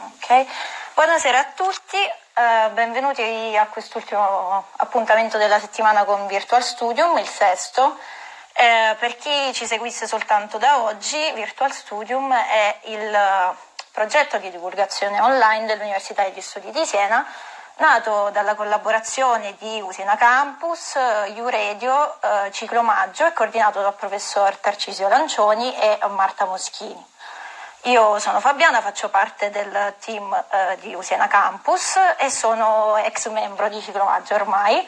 Ok, buonasera a tutti, eh, benvenuti a quest'ultimo appuntamento della settimana con Virtual Studium, il sesto. Eh, per chi ci seguisse soltanto da oggi, Virtual Studium è il progetto di divulgazione online dell'Università degli Studi di Siena nato dalla collaborazione di Usina Campus, Uradio, eh, Ciclo Maggio e coordinato dal professor Tarcisio Lancioni e Marta Moschini. Io sono Fabiana, faccio parte del team eh, di Usina Campus e sono ex membro di Ciclo Maggio ormai.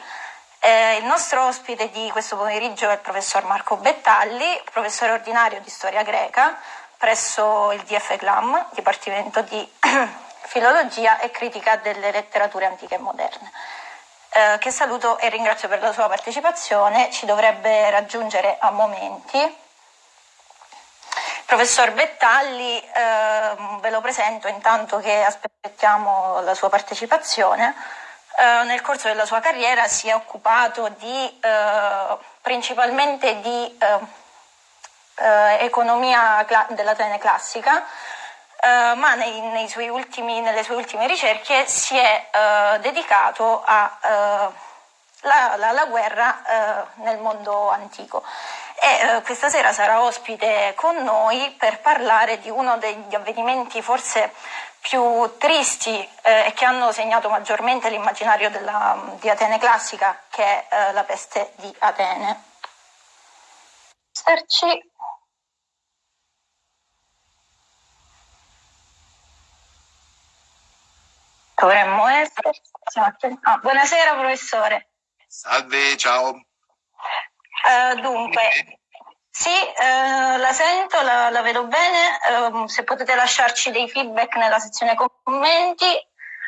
Eh, il nostro ospite di questo pomeriggio è il professor Marco Bettalli, professore ordinario di storia greca presso il DF GLAM, Dipartimento di filologia e critica delle letterature antiche e moderne. Eh, che saluto e ringrazio per la sua partecipazione, ci dovrebbe raggiungere a momenti. Professor Bettalli, eh, ve lo presento intanto che aspettiamo la sua partecipazione. Eh, nel corso della sua carriera si è occupato di, eh, principalmente di eh, eh, economia dell'Atene classica, Uh, ma nei, nei ultimi, nelle sue ultime ricerche si è uh, dedicato alla uh, guerra nel mondo antico. E questa sera sarà ospite con noi per parlare di uno degli avvenimenti forse più tristi e che hanno segnato maggiormente l'immaginario di Atene classica, che è la peste di Atene. Starci Dovremmo essere. Ah, buonasera professore. Salve, ciao. Uh, dunque, sì, uh, la sento, la, la vedo bene. Uh, se potete lasciarci dei feedback nella sezione commenti,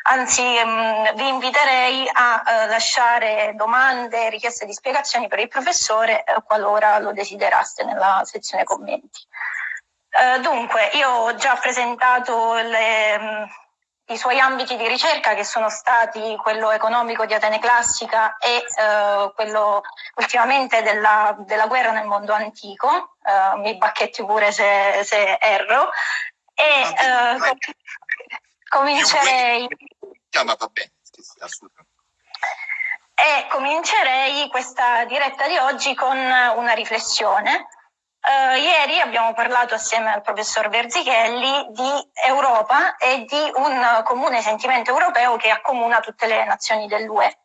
anzi um, vi inviterei a lasciare domande, richieste di spiegazioni per il professore qualora lo desideraste nella sezione commenti. dunque, io ho già presentato le, um, i suoi ambiti di ricerca che sono stati quello economico di Atene classica e eh, quello ultimamente della, della, guerra nel mondo antico, eh, mi bacchetti pure se, se erro, e eh, comincerei... E comincerei questa diretta di oggi con una riflessione Uh, ieri abbiamo parlato assieme al professor Verzichelli di Europa e di un comune sentimento europeo che accomuna tutte le nazioni dell'UE,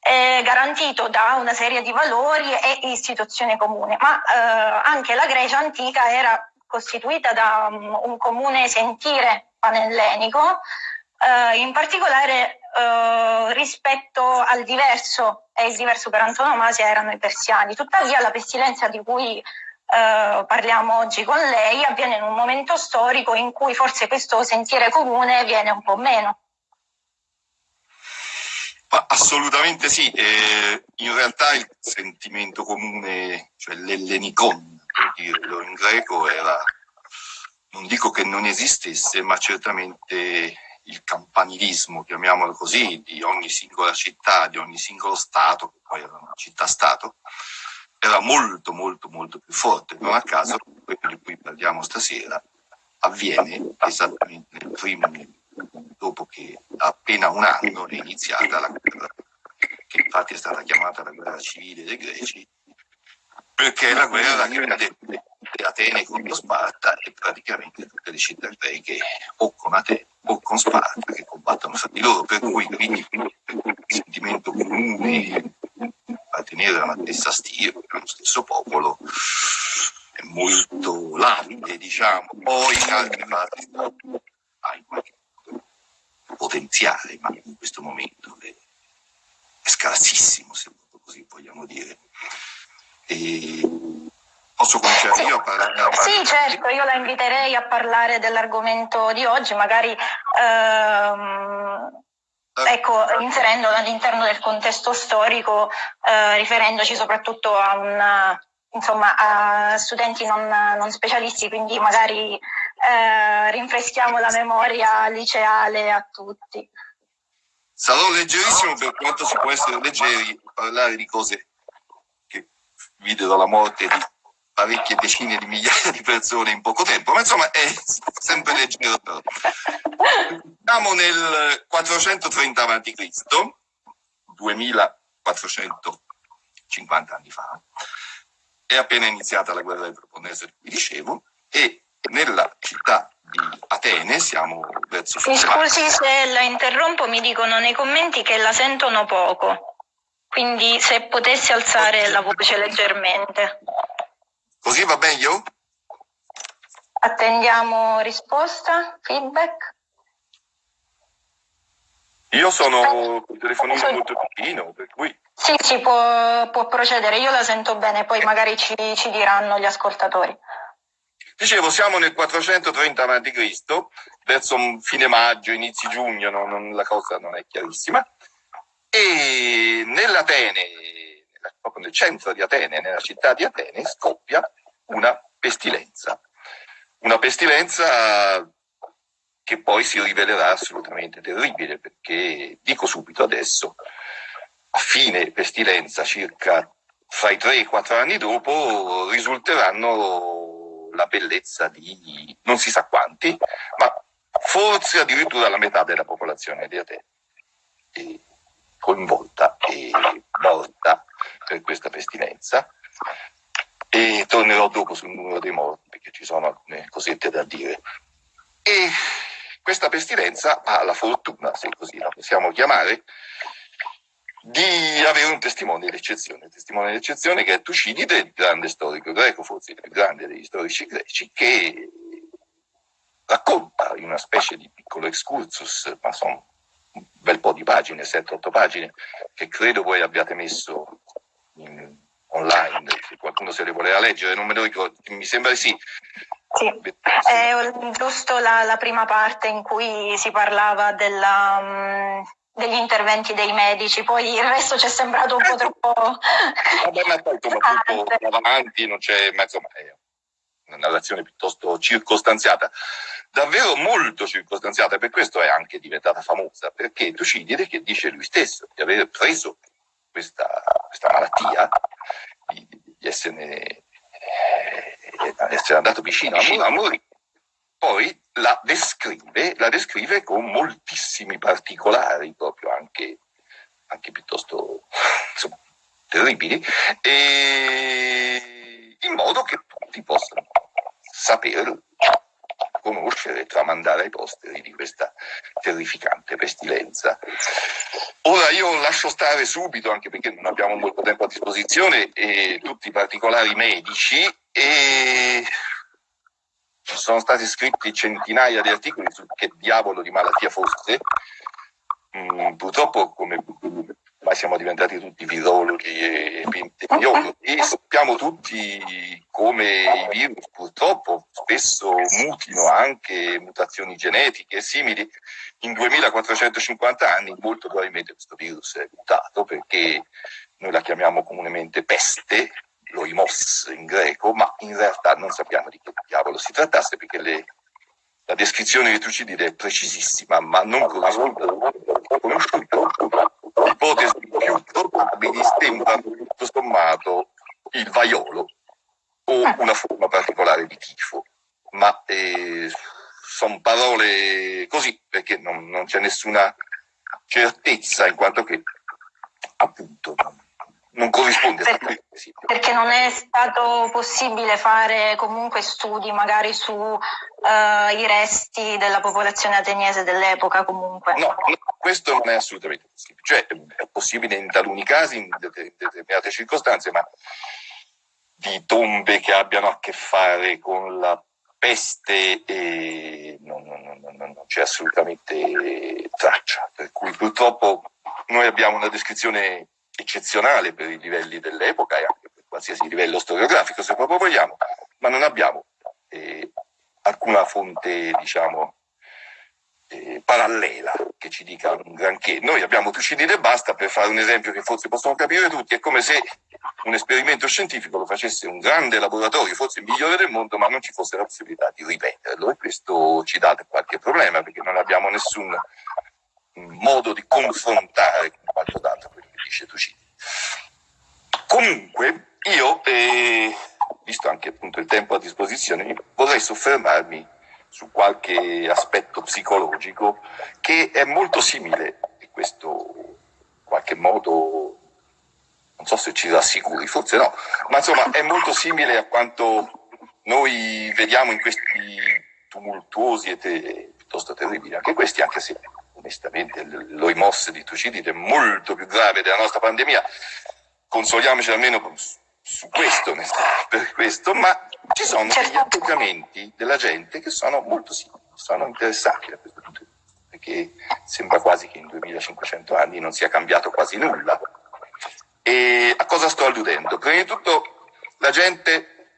eh, garantito da una serie di valori e istituzioni comuni, ma uh, anche la Grecia antica era costituita da um, un comune sentire panellenico, uh, in particolare rispetto al diverso, e il diverso per antonomasia erano i persiani. Tuttavia la pestilenza di cui eh, parliamo oggi con lei avviene in un momento storico in cui forse questo sentiere comune viene un po' meno. Ma assolutamente sì, eh, in realtà il sentimento comune, cioè l'ellenicon, per dirlo in greco, era, non dico che non esistesse, ma certamente il campanilismo, chiamiamolo così, di ogni singola città, di ogni singolo Stato, che poi era una città-Stato, era molto molto molto più forte. Non a caso quello di cui parliamo stasera avviene esattamente nel primo dopo che appena un anno è iniziata la guerra, che infatti è stata chiamata la guerra civile dei greci, perché la guerra che vede Atene contro Sparta e praticamente tutte le città greche o con Atene o con Sparta che combattono fra di loro, per cui quindi il sentimento comune appartenere alla stessa stile, allo stesso popolo, è molto labile, diciamo. Poi in altre fasi ha in qualche modo potenziale, ma in questo momento è, è scarsissimo, se così vogliamo dire. E Posso cominciare io a parlare? Sì, certo, io la inviterei a parlare dell'argomento di oggi, magari ehm, ecco, inserendola all'interno del contesto storico, eh, riferendoci soprattutto a, una, insomma, a studenti non, non, specialisti, quindi magari eh, rinfreschiamo la memoria liceale a tutti. Sarò leggerissimo per quanto si può essere leggeri, parlare di cose che videro la morte di parecchie decine di migliaia di persone in poco tempo, ma insomma è sempre leggero. Siamo nel 430 a.C., 2450 anni fa, è appena iniziata la guerra del Peloponneso, vi dicevo, e nella città di Atene siamo verso Mi scusi se la interrompo, mi dicono nei commenti che la sentono poco, quindi se potessi alzare la voce leggermente. Così va meglio? Attendiamo risposta, feedback. Io sono col telefonino molto vicino, per cui... Sì, sì, può, può, procedere. Io la sento bene, poi magari ci, ci diranno gli ascoltatori. Dicevo, siamo nel 430 a.C., verso fine maggio, inizi giugno, no, non, la cosa non è chiarissima, e nell'Atene, proprio nel centro di Atene, nella città di Atene, scoppia una pestilenza. Una pestilenza che poi si rivelerà assolutamente terribile, perché dico subito adesso, a fine pestilenza, circa fra i 3 e i 4 anni dopo, risulteranno la bellezza di non si sa quanti, ma forse addirittura la metà della popolazione di Atene coinvolta e morta per questa pestilenza. E tornerò dopo sul numero dei morti perché ci sono alcune cosette da dire. E questa pestilenza ha la fortuna, se così la possiamo chiamare, di avere un testimone d'eccezione, un testimone d'eccezione che è Tucidide, il grande storico greco, forse il più grande degli storici greci, che racconta in una specie di piccolo excursus, ma sono un bel po' di pagine, 7-8 pagine, che credo voi abbiate messo in, online, se qualcuno se le voleva leggere, non me lo ricordo, mi sembra di sì, sì, è giusto la, la, prima parte in cui si parlava della, um, degli interventi dei medici, poi il resto ci è sembrato un po' troppo... Vabbè, ma poi tutto non c'è, insomma, è una narrazione piuttosto circostanziata, davvero molto circostanziata, per questo è anche diventata famosa, perché Tucidide che dice lui stesso di aver preso questa, questa malattia, di, di esserne essere andato vicino, vicino a morire. Poi la descrive, la descrive con moltissimi particolari, proprio anche, anche piuttosto insomma, terribili, in modo che tutti possano sapere, conoscere tramandare ai posteri di questa terrificante pestilenza. Ora io lascio stare subito, anche perché non abbiamo molto tempo a disposizione, eh, tutti i particolari medici e sono stati scritti centinaia di articoli su che diavolo di malattia fosse. Mm, purtroppo, come ormai siamo diventati tutti virologi e epidemiologi, e sappiamo tutti come i virus purtroppo spesso mutino anche mutazioni genetiche simili. In 2450 anni molto probabilmente questo virus è mutato perché noi la chiamiamo comunemente peste, loimos in greco, ma in realtà non sappiamo di che diavolo si trattasse perché le, la descrizione di Tucidide è precisissima, ma non conosciuta. Ipotesi più probabili sembrano tutto sommato il vaiolo o una forma particolare di tifo, ma eh, sono parole così perché non, non c'è nessuna certezza in quanto che appunto non corrisponde perché, perché non è stato possibile fare comunque studi magari su uh, i resti della popolazione ateniese dell'epoca comunque. No, questo non è assolutamente possibile. Cioè è possibile in taluni casi, in determinate circostanze, ma di tombe che abbiano a che fare con la peste e non, non, non, non c'è assolutamente traccia. Per cui purtroppo noi abbiamo una descrizione eccezionale per i livelli dell'epoca e anche per qualsiasi livello storiografico, se proprio vogliamo, ma non abbiamo eh, alcuna fonte, diciamo, eh, parallela che ci dica un granché. Noi abbiamo Tucidide e basta per fare un esempio che forse possono capire tutti, è come se un esperimento scientifico lo facesse un grande laboratorio, forse il migliore del mondo, ma non ci fosse la possibilità di ripeterlo e questo ci dà qualche problema perché non abbiamo nessun modo di confrontare con quanto dato dice Tucini. Comunque, io, eh, visto anche appunto il tempo a disposizione, vorrei soffermarmi su qualche aspetto psicologico che è molto simile, e questo in qualche modo non so se ci rassicuri, forse no, ma insomma è molto simile a quanto noi vediamo in questi tumultuosi e te, piuttosto terribili, anche questi, anche se onestamente l'oimos di Tucidide è molto più grave della nostra pandemia, consoliamoci almeno su questo, per questo, ma ci sono degli certo. atteggiamenti della gente che sono molto simili, sono interessanti da questo punto di vista, perché sembra quasi che in 2500 anni non sia cambiato quasi nulla. E a cosa sto alludendo? Prima di tutto la gente,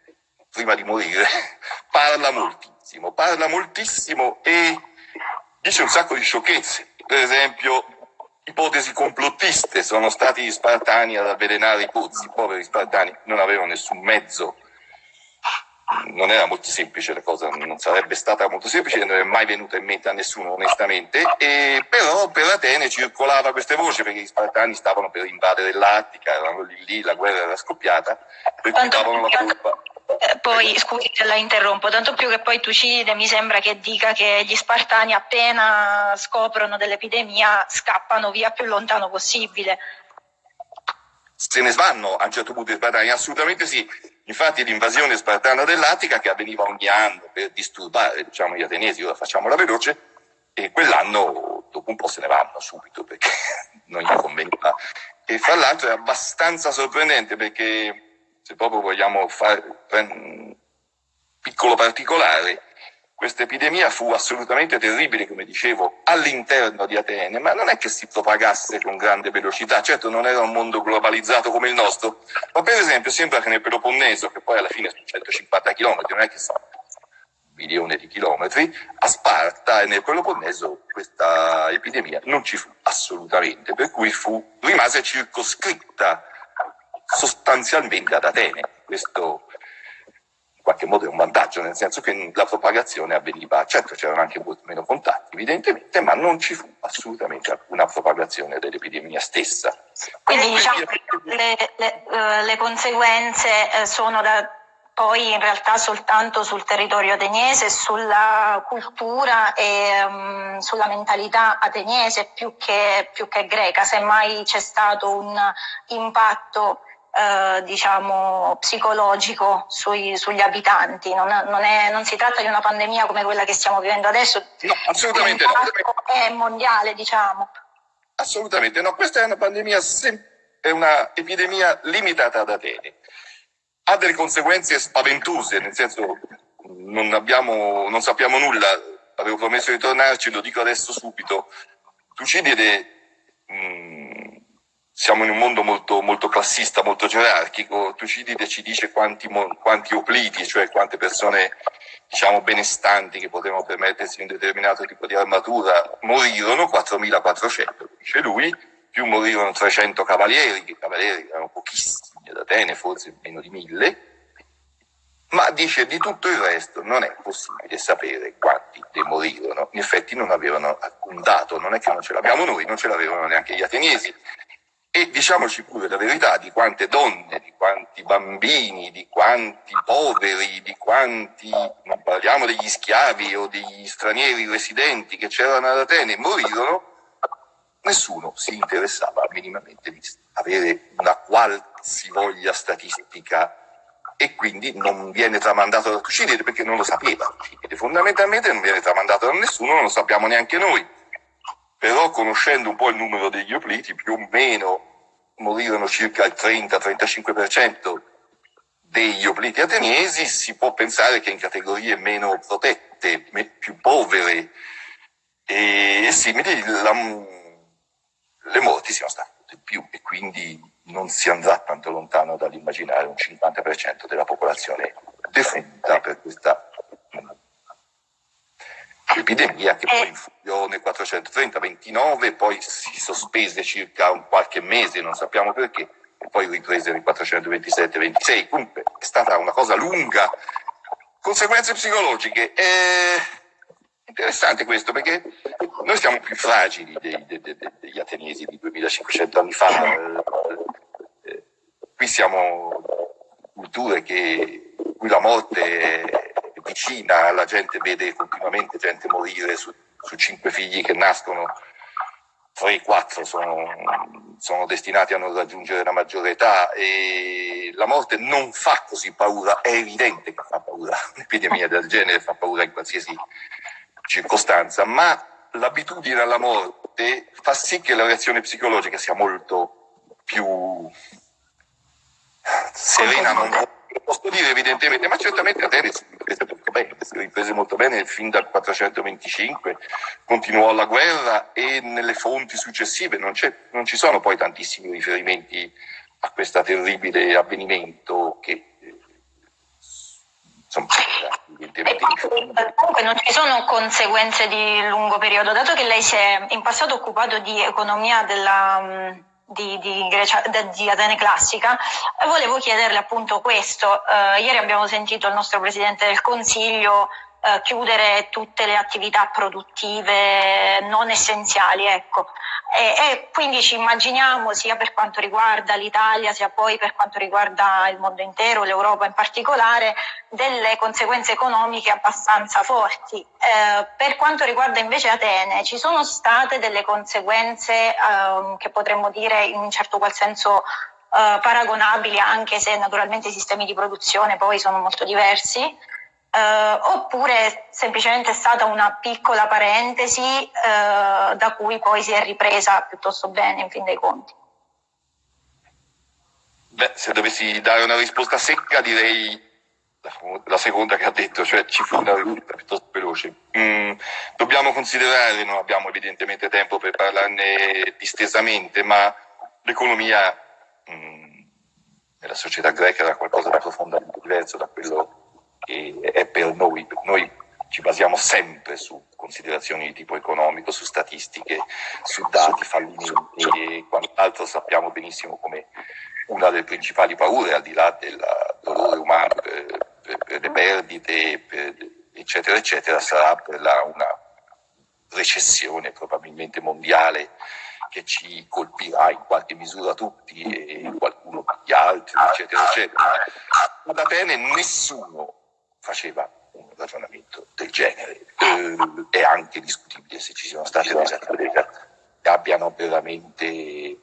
prima di morire, parla moltissimo, parla moltissimo e dice un sacco di sciocchezze. Per esempio, ipotesi complottiste, sono stati gli spartani ad avvelenare i pozzi, i poveri spartani non avevano nessun mezzo, non era molto semplice la cosa, non sarebbe stata molto semplice, non è mai venuta in mente a nessuno onestamente, e però per Atene circolava queste voci perché gli spartani stavano per invadere l'Attica, erano lì lì, la guerra era scoppiata, per cui davano la colpa eh, poi, scusi se la interrompo, tanto più che poi Tucidide mi sembra che dica che gli spartani appena scoprono dell'epidemia scappano via più lontano possibile. Se ne svanno a un certo punto gli spartani? Assolutamente sì. Infatti l'invasione spartana dell'Attica che avveniva ogni anno per disturbare diciamo, gli ateniesi, ora facciamola veloce, e quell'anno dopo un po' se ne vanno subito perché non gli conveniva. E fra l'altro è abbastanza sorprendente perché se proprio vogliamo fare un piccolo particolare, questa epidemia fu assolutamente terribile, come dicevo, all'interno di Atene, ma non è che si propagasse con grande velocità, certo non era un mondo globalizzato come il nostro, ma per esempio sembra che nel Peloponneso, che poi alla fine sono 150 km, non è che sono un milione di chilometri, a Sparta e nel Peloponneso questa epidemia non ci fu assolutamente, per cui fu, rimase circoscritta sostanzialmente ad Atene. Questo in qualche modo è un vantaggio, nel senso che la propagazione avveniva, certo c'erano anche molti meno contatti evidentemente, ma non ci fu assolutamente alcuna propagazione dell'epidemia stessa. Quindi diciamo che le, le, uh, le conseguenze uh, sono da, poi in realtà soltanto sul territorio ateniese, sulla cultura e um, sulla mentalità ateniese più che, più che greca, semmai c'è stato un impatto eh, diciamo, psicologico sui, sugli abitanti. Non, non, è, non, si tratta di una pandemia come quella che stiamo vivendo adesso. No, assolutamente no. È mondiale, diciamo. Assolutamente no. Questa è una pandemia, è una epidemia limitata ad Atene. Ha delle conseguenze spaventose, nel senso non, abbiamo, non sappiamo nulla. Avevo promesso di tornarci, lo dico adesso subito. Tucidide mh, mm, siamo in un mondo molto, molto classista, molto gerarchico. Tucidide ci dice quanti, quanti opliti, cioè quante persone diciamo benestanti che potevano permettersi un determinato tipo di armatura, morirono 4.400, dice lui, più morirono 300 cavalieri, che cavalieri erano pochissimi ad Atene, forse meno di mille, ma dice di tutto il resto non è possibile sapere quanti ne morirono. In effetti non avevano alcun dato, non è che non ce l'abbiamo noi, non ce l'avevano neanche gli ateniesi. E diciamoci pure la verità di quante donne, di quanti bambini, di quanti poveri, di quanti, non parliamo degli schiavi o degli stranieri residenti che c'erano ad Atene, morirono, nessuno si interessava minimamente di avere una qualsivoglia statistica e quindi non viene tramandato da Tucidide perché non lo sapeva Tucidide. Fondamentalmente non viene tramandato da nessuno, non lo sappiamo neanche noi però conoscendo un po' il numero degli opliti, più o meno morirono circa il 30-35% degli opliti ateniesi, si può pensare che in categorie meno protette, più povere e simili, la, le morti siano state più e quindi non si andrà tanto lontano dall'immaginare un 50% della popolazione defunta per questa epidemia che poi infuriò nel 430-29, poi si sospese circa un qualche mese, non sappiamo perché, e poi riprese nel 427-26. Comunque è stata una cosa lunga. Conseguenze psicologiche. È interessante questo perché noi siamo più fragili dei, dei, dei, degli ateniesi di 2500 anni fa. Qui siamo culture che, cui la morte è vicina, la gente vede continuamente gente morire su, su cinque figli che nascono, 3-4 sono, sono, destinati a non raggiungere la maggiore età e la morte non fa così paura, è evidente che fa paura, un'epidemia del genere fa paura in qualsiasi circostanza, ma l'abitudine alla morte fa sì che la reazione psicologica sia molto più serena, non posso dire evidentemente, ma certamente Atene si riprese molto bene, si riprese molto bene fin dal 425, continuò la guerra e nelle fonti successive non, non ci sono poi tantissimi riferimenti a questo terribile avvenimento che evidentemente Comunque non ci sono conseguenze di lungo periodo, dato che lei si è in passato occupato di economia della di, di, Grecia, di, Atene classica, volevo chiederle appunto questo. Uh, ieri abbiamo sentito il nostro Presidente del Consiglio uh, chiudere tutte le attività produttive non essenziali, ecco. E, e, quindi ci immaginiamo sia per quanto riguarda l'Italia sia poi per quanto riguarda il mondo intero, l'Europa in particolare, delle conseguenze economiche abbastanza forti. Eh, per quanto riguarda invece Atene, ci sono state delle conseguenze eh, che potremmo dire in un certo qual senso eh, paragonabili, anche se naturalmente i sistemi di produzione poi sono molto diversi eh, oppure semplicemente è stata una piccola parentesi eh, da cui poi si è ripresa piuttosto bene in fin dei conti? Beh, se dovessi dare una risposta secca direi la seconda che ha detto, cioè ci fu una risposta piuttosto veloce. Mm, dobbiamo considerare, non abbiamo evidentemente tempo per parlarne distesamente, ma l'economia mm, nella società greca era qualcosa di profondamente diverso da quello che è per noi. Noi ci basiamo sempre su considerazioni di tipo economico, su statistiche, su dati, fallimenti e quant'altro sappiamo benissimo come una delle principali paure, al di là del dolore umano per, per, per le perdite, per, eccetera, eccetera, sarà per la, una recessione probabilmente mondiale che ci colpirà in qualche misura tutti e qualcuno gli altri, eccetera, eccetera. Ad Atene nessuno faceva un ragionamento del genere. Eh, è anche discutibile se ci siano state delle aziende che abbiano veramente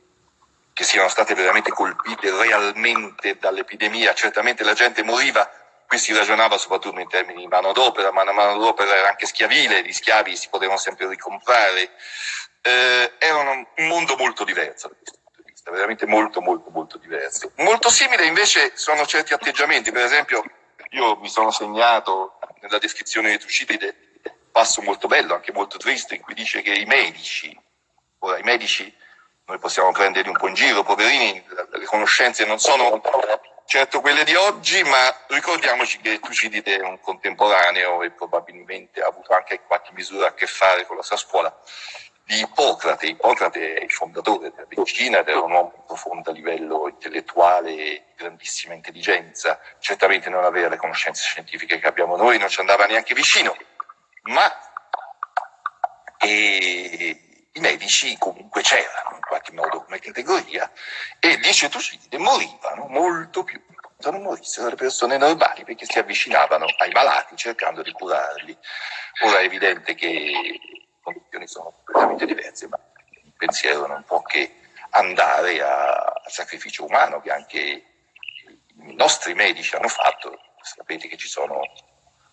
che siano state veramente colpite realmente dall'epidemia. Certamente la gente moriva, qui si ragionava soprattutto in termini di manodopera, ma la manodopera era anche schiavile, gli schiavi si potevano sempre ricomprare. Eh, era un mondo molto diverso da questo punto di vista, veramente molto molto molto diverso. Molto simile invece sono certi atteggiamenti, per esempio io mi sono segnato nella descrizione di Tucidide passo molto bello, anche molto triste, in cui dice che i medici, ora i medici noi possiamo prenderli un po' in giro, poverini, le conoscenze non sono certo quelle di oggi, ma ricordiamoci che Tucidide è un contemporaneo e probabilmente ha avuto anche qualche misura a che fare con la sua scuola di Ippocrate. Ippocrate è il fondatore della medicina ed era un uomo profondo livello intellettuale e di grandissima intelligenza. Certamente non aveva le conoscenze scientifiche che abbiamo noi, non ci andava neanche vicino, ma e, i medici comunque c'erano in qualche modo come categoria e dice Tucidide morivano molto più se non morissero le persone normali perché si avvicinavano ai malati cercando di curarli. Ora è evidente che condizioni sono completamente diverse, ma il pensiero non può che andare al sacrificio umano che anche i nostri medici hanno fatto. Sapete che ci sono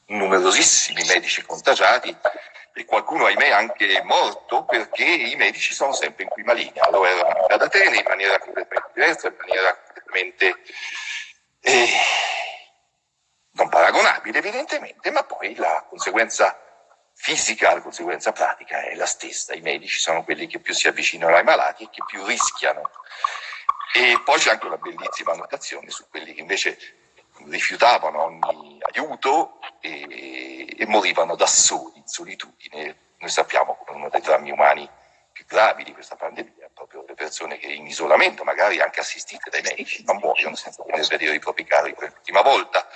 numerosissimi medici contagiati e qualcuno, ahimè, anche morto perché i medici sono sempre in prima linea. Lo erano ad Atene in maniera completamente diversa, in maniera completamente eh, non paragonabile evidentemente, ma poi la conseguenza fisica, la conseguenza pratica è la stessa. I medici sono quelli che più si avvicinano ai malati e che più rischiano. E poi c'è anche una bellissima annotazione su quelli che invece rifiutavano ogni aiuto e, e morivano da soli, in solitudine. Noi sappiamo che uno dei drammi umani più gravi di questa pandemia è proprio le persone che in isolamento, magari anche assistite dai medici, non muoiono senza poter vedere i propri cari per l'ultima volta.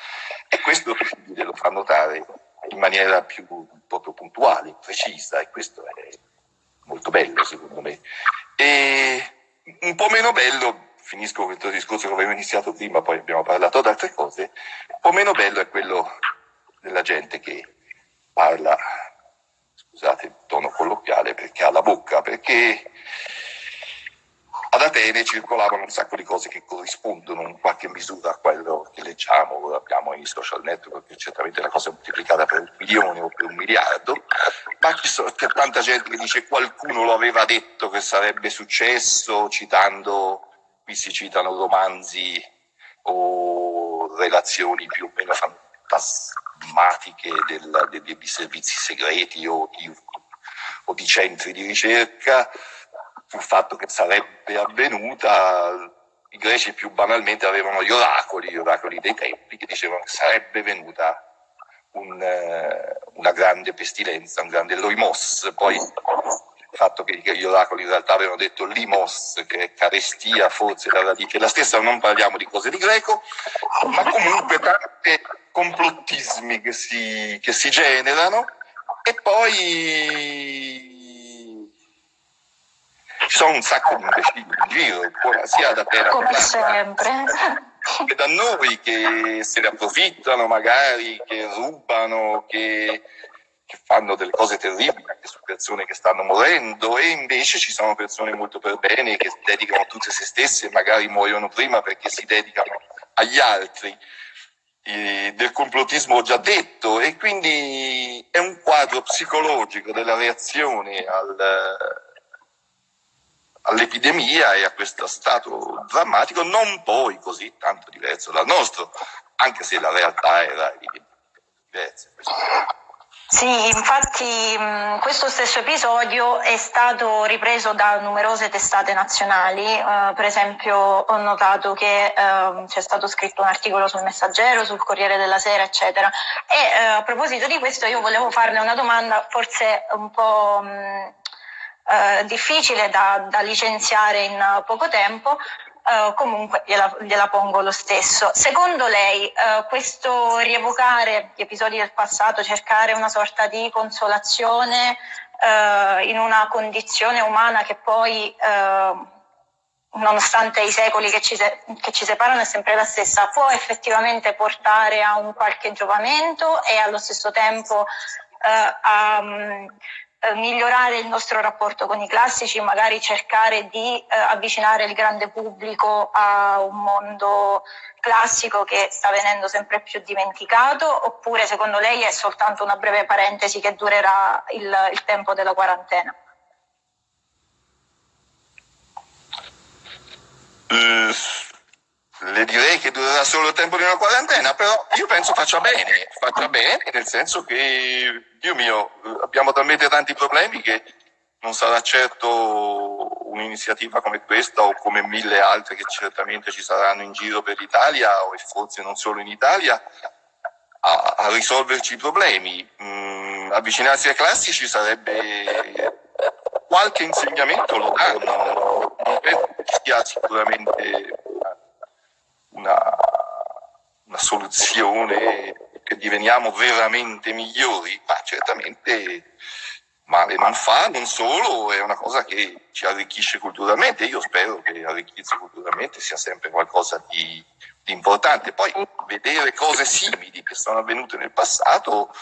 E questo lo fa notare in maniera più proprio puntuale, precisa e questo è molto bello secondo me. E un po' meno bello, finisco questo discorso che avevo iniziato prima, poi abbiamo parlato di altre cose, un po' meno bello è quello della gente che parla, scusate il tono colloquiale, perché ha la bocca, perché ad Atene circolavano un sacco di cose che corrispondono in qualche misura a quello che leggiamo, abbiamo i social network, che certamente la cosa è moltiplicata per un milione o per un miliardo, ma c'è tanta gente che dice qualcuno lo aveva detto che sarebbe successo, citando, qui si citano romanzi o relazioni più o meno fantasmatiche del, de, de, di servizi segreti o di, o di centri di ricerca sul fatto che sarebbe avvenuta, i greci più banalmente avevano gli oracoli, gli oracoli dei tempi, che dicevano che sarebbe venuta un, eh, una grande pestilenza, un grande loimos. Poi il fatto che gli oracoli in realtà avevano detto limos, che è carestia, forse la radice la stessa, non parliamo di cose di greco, ma comunque tanti complottismi che si, che si generano e poi ci sono un sacco di imbecilli in giro, sia da te come sempre che da noi che se ne approfittano magari, che rubano, che, che fanno delle cose terribili anche su persone che stanno morendo e invece ci sono persone molto per bene che dedicano tutte se stesse e magari muoiono prima perché si dedicano agli altri. Del complottismo ho già detto e quindi è un quadro psicologico della reazione al, all'epidemia e a questo stato drammatico, non poi così tanto diverso dal nostro, anche se la realtà era diversa. Sì, infatti questo stesso episodio è stato ripreso da numerose testate nazionali, uh, per esempio ho notato che uh, c'è stato scritto un articolo sul Messaggero, sul Corriere della Sera, eccetera. E uh, a proposito di questo io volevo farle una domanda forse un po' mh, eh, difficile da, da, licenziare in poco tempo, eh, comunque gliela, gliela, pongo lo stesso. Secondo lei eh, questo rievocare gli episodi del passato, cercare una sorta di consolazione eh, in una condizione umana che poi eh, nonostante i secoli che ci, che ci, separano è sempre la stessa, può effettivamente portare a un qualche giovamento e allo stesso tempo eh, a, eh, migliorare il nostro rapporto con i classici, magari cercare di eh, avvicinare il grande pubblico a un mondo classico che sta venendo sempre più dimenticato, oppure secondo lei è soltanto una breve parentesi che durerà il, il tempo della quarantena? Uh, le direi che durerà solo il tempo di una quarantena, però io penso faccia bene, faccia bene nel senso che, Dio mio, abbiamo talmente tanti problemi che non sarà certo un'iniziativa come questa o come mille altre che certamente ci saranno in giro per l'Italia o forse non solo in Italia a, a risolverci i problemi. Mm, avvicinarsi ai classici sarebbe qualche insegnamento lo danno, non penso che sia sicuramente una, una soluzione che diveniamo veramente migliori, ma certamente male non fa, non solo, è una cosa che ci arricchisce culturalmente. Io spero che arricchirsi culturalmente sia sempre qualcosa di, di importante. Poi vedere cose simili che sono avvenute nel passato,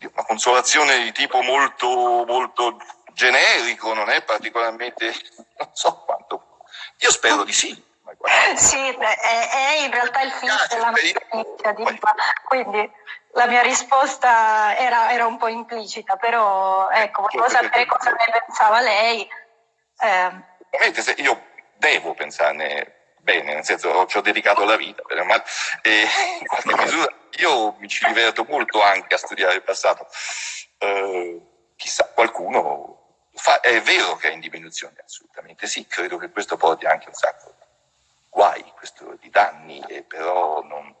una consolazione di tipo molto, molto generico, non è particolarmente, non so quanto. Io spero di sì, sì, è, è, in realtà il film della nostra iniziativa, quindi la mia risposta era, era, un po' implicita, però ecco, volevo sapere cosa ne pensava lei. Eh. Io devo pensarne bene, nel senso ci ho dedicato la vita, ma e in qualche misura io mi ci diverto molto anche a studiare il passato. Eh, chissà, qualcuno fa, è vero che è in diminuzione, assolutamente sì, credo che questo porti anche un sacco guai, questo di danni, e però non,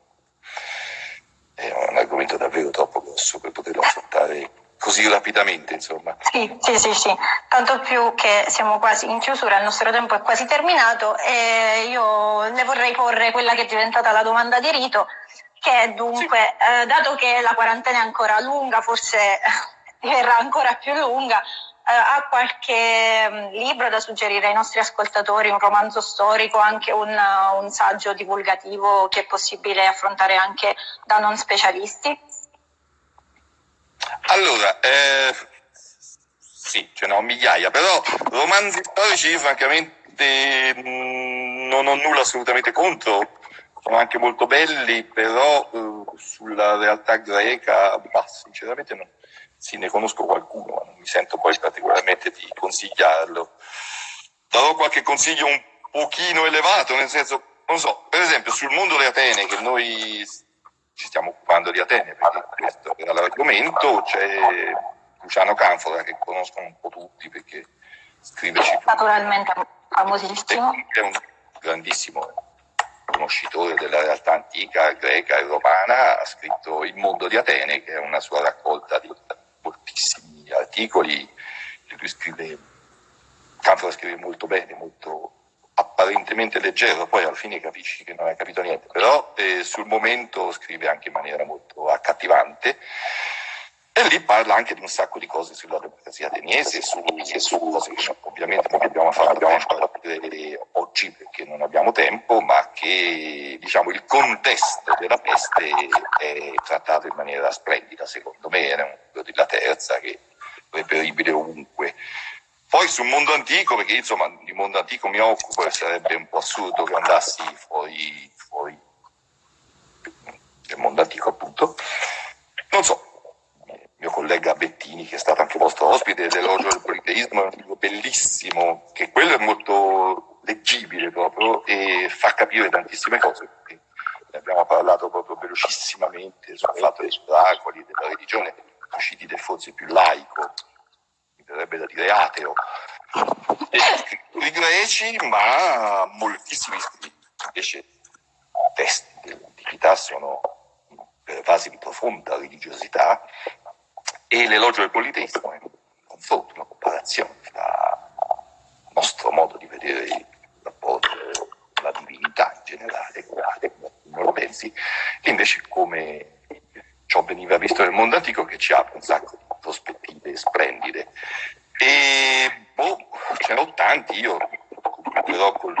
è un argomento davvero troppo grosso per poterlo affrontare così rapidamente, insomma. Sì, sì, sì, sì, tanto più che siamo quasi in chiusura, il nostro tempo è quasi terminato e io le vorrei porre quella che è diventata la domanda di rito, che è dunque, sì. eh, dato che la quarantena è ancora lunga, forse diverrà ancora più lunga, eh, ha qualche mm, libro da suggerire ai nostri ascoltatori, un romanzo storico, anche un, un saggio divulgativo che è possibile affrontare anche da non specialisti? Allora, eh, sì, ce ne ho migliaia, però romanzi storici francamente mm, non ho nulla assolutamente contro, sono anche molto belli, però eh, sulla realtà greca, bah, sinceramente non, sì, ne conosco qualcuno, ma non mi sento poi particolarmente di consigliarlo. Darò qualche consiglio un pochino elevato, nel senso, non so, per esempio sul mondo di Atene, che noi ci stiamo occupando di Atene, perché questo era l'argomento, c'è Luciano Canfora, che conoscono un po' tutti perché scrive Naturalmente famosissimo. È un grandissimo conoscitore della realtà antica greca e romana, ha scritto Il mondo di Atene, che è una sua raccolta di moltissimi articoli, lui scrive, Canfora scrive molto bene, molto apparentemente leggero, poi alla fine capisci che non hai capito niente, però eh, sul momento scrive anche in maniera molto accattivante e lì parla anche di un sacco di cose sulla democrazia ateniese, su, su cose che ovviamente non abbiamo fatto abbiamo vedere oggi perché non abbiamo tempo, ma che diciamo, il contesto della peste è trattato in maniera splendida, secondo me, era un di la terza che è reperibile ovunque. Poi sul mondo antico, perché insomma di mondo antico mi occupo e sarebbe un po' assurdo che andassi fuori, fuori del mondo antico appunto, non so, mio collega Bettini, che è stato anche vostro ospite dell'Elogio del Politeismo, è un libro bellissimo, che quello è molto leggibile proprio e fa capire tantissime cose. Ne abbiamo parlato proprio velocissimamente sul fatto dei oracoli, della religione, usciti del forse più laico, verrebbe da dire ateo, e scrittori greci, ma moltissimi. Invece i testi dell'antichità sono pervasi di profonda religiosità e l'elogio del politeismo è un confronto, una comparazione tra il nostro modo di vedere il rapporto con la divinità in generale, come lo pensi, e invece come ciò veniva visto nel mondo antico che ci apre un sacco di prospettive splendide. E boh, ce n'ho tanti, io però col...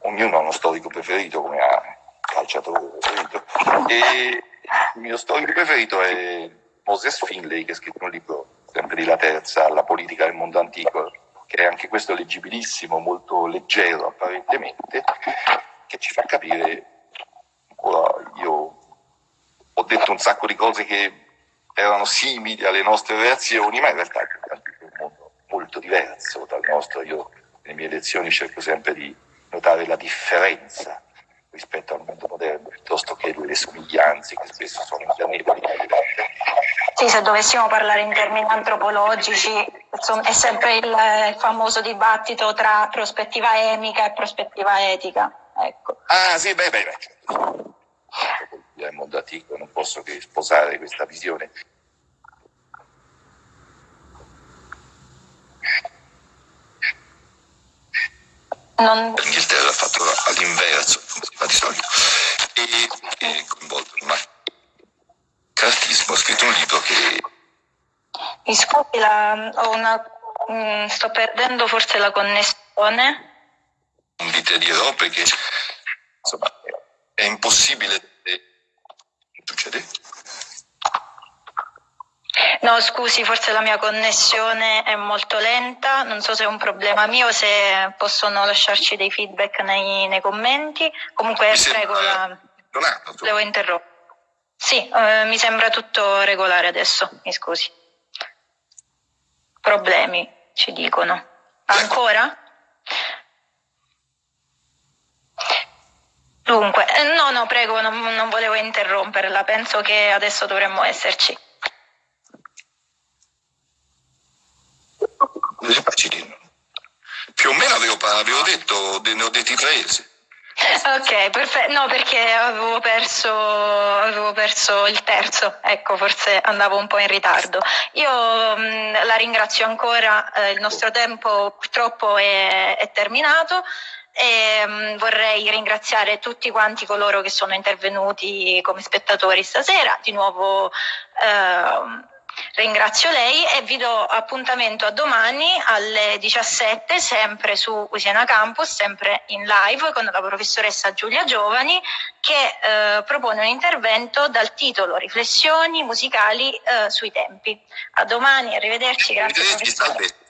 ognuno ha uno storico preferito come ha calciatore preferito. E il mio storico preferito è Moses Finlay, che ha scritto un libro sempre di La Terza, La politica del mondo antico, che è anche questo leggibilissimo, molto leggero apparentemente, che ci fa capire, ora io ho detto un sacco di cose che erano simili alle nostre reazioni, ma in realtà è un mondo molto diverso dal nostro. Io nelle mie lezioni cerco sempre di notare la differenza rispetto al mondo moderno, piuttosto che le somiglianze che spesso sono ingannevoli. Sì, se dovessimo parlare in termini antropologici, insomma, è sempre il famoso dibattito tra prospettiva emica e prospettiva etica. Ecco. Ah sì, beh, beh, beh. Antico, non posso che sposare questa visione. Non... L'Inghilterra ha fatto all'inverso, come si fa di solito, e, e coinvolto maccartismo, ha scritto un libro che... Mi scusi, la, una, mm, sto perdendo forse la connessione. Non vi dirò perché insomma, è impossibile succede? No, scusi, forse la mia connessione è molto lenta, non so se è un problema mio, se possono lasciarci dei feedback nei, nei commenti. Comunque, prego, la... devo interrompere. Sì, eh, mi sembra tutto regolare adesso, mi scusi. Problemi, ci dicono. Ancora? Dunque, eh, no, no, prego, non, non volevo interromperla, penso che adesso dovremmo esserci. Più o meno avevo, avevo detto, ne ho detti tre. Ok, perfetto. No, perché avevo perso, avevo perso, il terzo, ecco, forse andavo un po' in ritardo. Io mh, la ringrazio ancora, eh, il nostro tempo purtroppo è, è terminato. E, um, vorrei ringraziare tutti quanti coloro che sono intervenuti come spettatori stasera, di nuovo uh, Ringrazio lei e vi do appuntamento a domani alle 17 sempre su Usiena Campus, sempre in live con la professoressa Giulia Giovani che eh, propone un intervento dal titolo Riflessioni musicali eh, sui tempi. A domani, arrivederci, grazie Arrivederci.